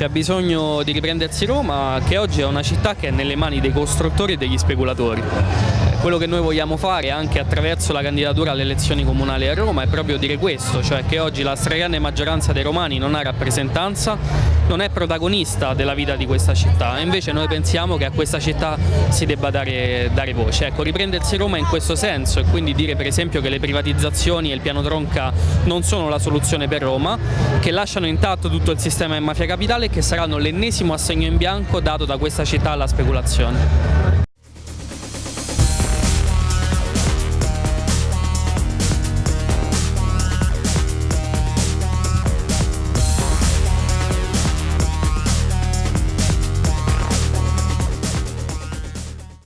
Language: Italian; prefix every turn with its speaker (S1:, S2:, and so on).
S1: C'è bisogno di riprendersi Roma che oggi è una città che è nelle mani dei costruttori e degli speculatori. Quello che noi vogliamo fare anche attraverso la candidatura alle elezioni comunali a Roma è proprio dire questo, cioè che oggi la stragrande maggioranza dei romani non ha rappresentanza, non è protagonista della vita di questa città e invece noi pensiamo che a questa città si debba dare, dare voce. Ecco, riprendersi Roma in questo senso e quindi dire per esempio che le privatizzazioni e il piano tronca non sono la soluzione per Roma, che lasciano intatto tutto il sistema in mafia capitale e che saranno l'ennesimo assegno in bianco dato da questa città alla speculazione.